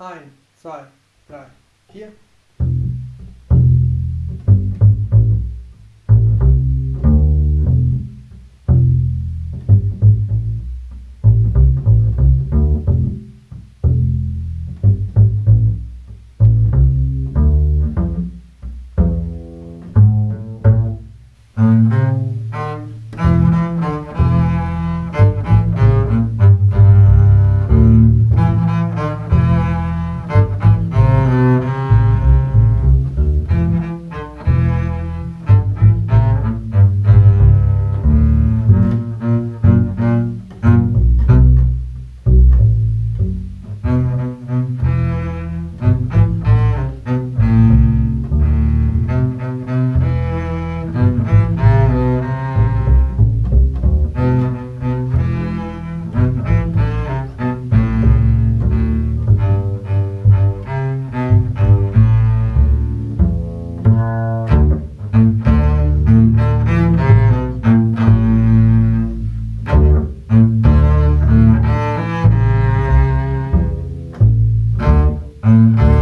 Ein, zwei, drei, vier. Thank Mm-hmm.